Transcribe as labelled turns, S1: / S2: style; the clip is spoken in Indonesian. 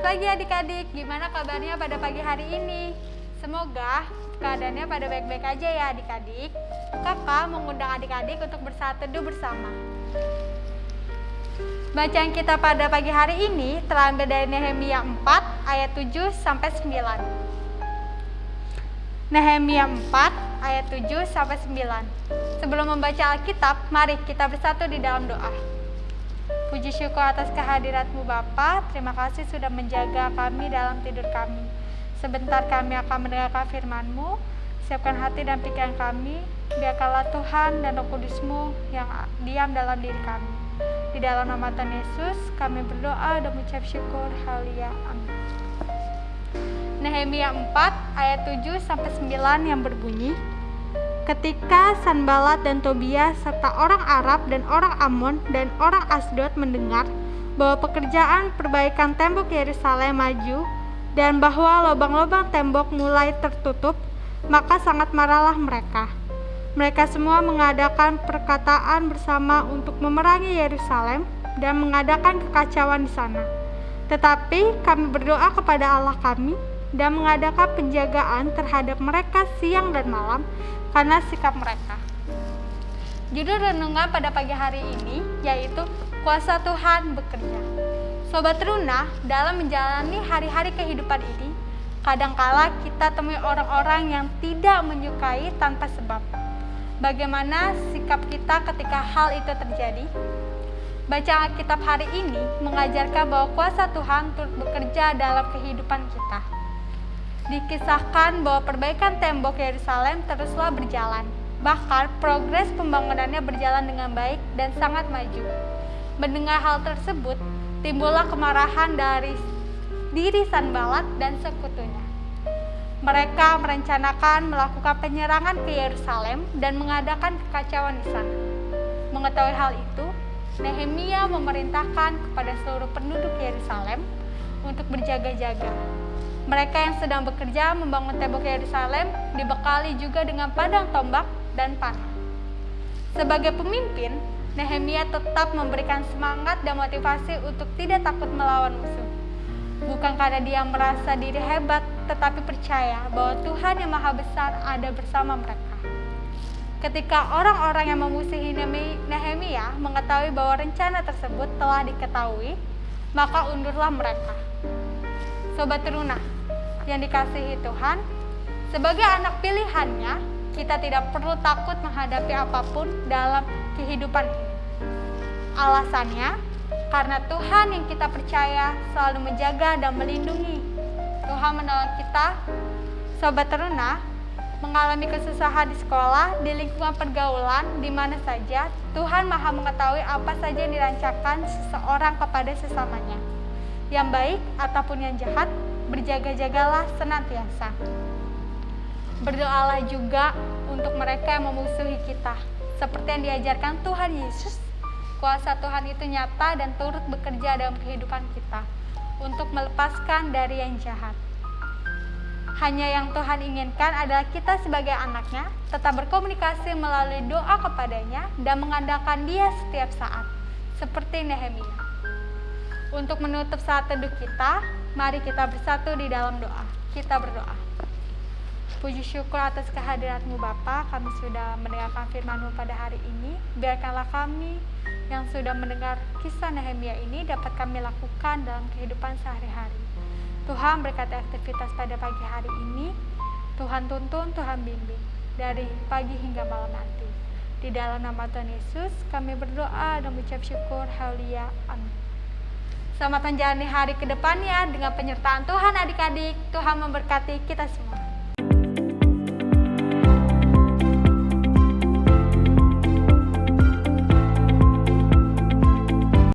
S1: pagi adik-adik, gimana kabarnya pada pagi hari ini? Semoga keadaannya pada baik-baik aja ya adik-adik. Kakak mengundang adik-adik untuk bersatu bersama. Bacaan kita pada pagi hari ini terambil dari Nehemia 4 ayat 7 sampai 9. Nehemia 4 ayat 7 sampai 9. Sebelum membaca Alkitab, mari kita bersatu di dalam doa. Puji syukur atas kehadiratmu Bapa. Terima kasih sudah menjaga kami dalam tidur kami. Sebentar kami akan mendengarkan firman-Mu. Siapkan hati dan pikiran kami. Biarkanlah Tuhan dan Roh Kudus-Mu yang diam dalam diri kami. Di dalam nama Tuhan Yesus, kami berdoa dan mengucap syukur. Haleluya. Amin. Nehemia 4 ayat 7 sampai 9 yang berbunyi, Ketika Sanbalat dan Tobia serta orang Arab dan orang Amon dan orang Asdod mendengar bahwa pekerjaan perbaikan tembok Yerusalem maju dan bahwa lubang-lubang tembok mulai tertutup, maka sangat marahlah mereka. Mereka semua mengadakan perkataan bersama untuk memerangi Yerusalem dan mengadakan kekacauan di sana. Tetapi kami berdoa kepada Allah kami dan mengadakan penjagaan terhadap mereka siang dan malam karena sikap mereka. Judul renungan pada pagi hari ini yaitu kuasa Tuhan bekerja. Sobat Runa, dalam menjalani hari-hari kehidupan ini, kadangkala kita temui orang-orang yang tidak menyukai tanpa sebab. Bagaimana sikap kita ketika hal itu terjadi? Bacaan Alkitab hari ini mengajarkan bahwa kuasa Tuhan turut bekerja dalam kehidupan kita dikisahkan bahwa perbaikan tembok Yerusalem teruslah berjalan. Bahkan progres pembangunannya berjalan dengan baik dan sangat maju. Mendengar hal tersebut, timbullah kemarahan dari diri Sanbalat dan sekutunya. Mereka merencanakan melakukan penyerangan ke Yerusalem dan mengadakan kekacauan di sana. Mengetahui hal itu, Nehemia memerintahkan kepada seluruh penduduk Yerusalem untuk berjaga-jaga mereka yang sedang bekerja membangun tembok Yerusalem dibekali juga dengan padang tombak dan panah. Sebagai pemimpin, Nehemia tetap memberikan semangat dan motivasi untuk tidak takut melawan musuh. Bukan karena dia merasa diri hebat, tetapi percaya bahwa Tuhan yang Maha Besar ada bersama mereka. Ketika orang-orang yang memusuhi Nehemia mengetahui bahwa rencana tersebut telah diketahui, maka undurlah mereka. Sobat Teruna, yang dikasihi Tuhan, sebagai anak pilihannya, kita tidak perlu takut menghadapi apa pun dalam kehidupan ini. Alasannya, karena Tuhan yang kita percaya selalu menjaga dan melindungi. Tuhan menolong kita, sobat teruna, mengalami kesusahan di sekolah, di lingkungan pergaulan, di mana saja, Tuhan maha mengetahui apa saja yang dirancangkan seseorang kepada sesamanya. Yang baik ataupun yang jahat, berjaga-jagalah senantiasa. Berdoalah juga untuk mereka yang memusuhi kita, seperti yang diajarkan Tuhan Yesus. Kuasa Tuhan itu nyata dan turut bekerja dalam kehidupan kita untuk melepaskan dari yang jahat. Hanya yang Tuhan inginkan adalah kita sebagai anaknya tetap berkomunikasi melalui doa kepadanya dan mengandalkan dia setiap saat, seperti Nehemia. Untuk menutup saat teduh kita, Mari kita bersatu di dalam doa. Kita berdoa. Puji syukur atas kehadiratmu Bapa, kami sudah mendengarkan firmanmu pada hari ini. Biarkanlah kami yang sudah mendengar kisah Nehemia ini dapat kami lakukan dalam kehidupan sehari-hari. Tuhan berkati aktivitas pada pagi hari ini. Tuhan tuntun, Tuhan bimbing dari pagi hingga malam nanti. Di dalam nama Tuhan Yesus, kami berdoa dan mengucap syukur. Haleluya. Amin. Selamat menjalani hari ke depannya dengan penyertaan Tuhan adik-adik. Tuhan memberkati kita semua.